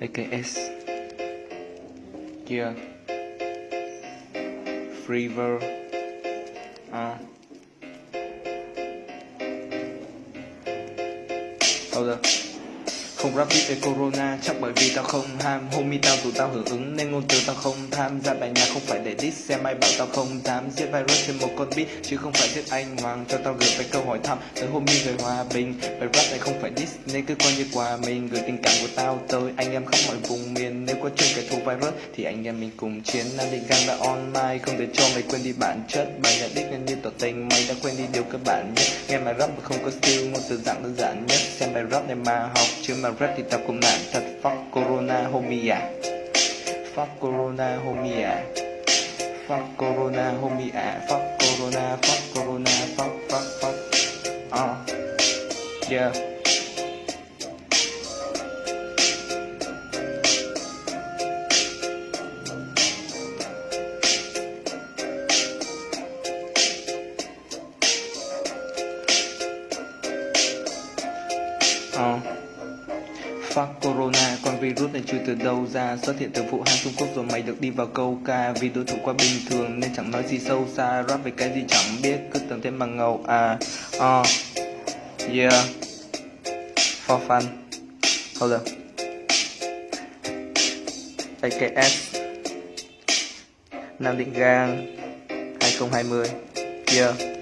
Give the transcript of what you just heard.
AKS Yeah Freever uh. Hold up không rap beat về corona, chắc bởi vì tao không ham. Homie tao dù tao hưởng ứng nên ngôn từ tao không tham. Gia bài nhạc không phải để diss xem ai bảo tao không dám. Giết virus trên một con beat, chứ không phải giết anh hoàng. Cho tao gửi về câu hỏi thăm, tới homie người hòa bình. Bài rap này không phải diss, nên cứ coi như quà mình. Gửi tình cảm của tao tới anh em khắp mọi vùng miền. Nếu có chung kẻ thù virus, thì anh em mình cùng chiến. Nam định gang đã online không để cho mày quên đi bản chất. Bài nhạc đích nên như tỏ tình, mày đã quên đi điều cơ bản nhất. Nghe bài rap mà không có skill, ngôn từ dạng đơn giản nhất. Xem bài rap này mà học, chứ mà rap thì tao cũng nạn thật. Fuck corona, homie à. Fuck corona, homie à. Fuck corona, homie à. Fuck corona fuck corona, fuck fuck fuck. Uh yeah Oh. Fuck Corona, con virus này chưa từ đâu ra Xuất hiện từ Vũ Hán Trung Quốc rồi mày được đi vào câu ca. Vì đối thủ quá bình thường nên chẳng nói gì sâu xa Rap về cái gì chẳng biết, cứ tưởng thêm bằng ngầu à. Uh. Yeah. For fun. Hold up. AKS Nam Định Gang 2020 Yeah.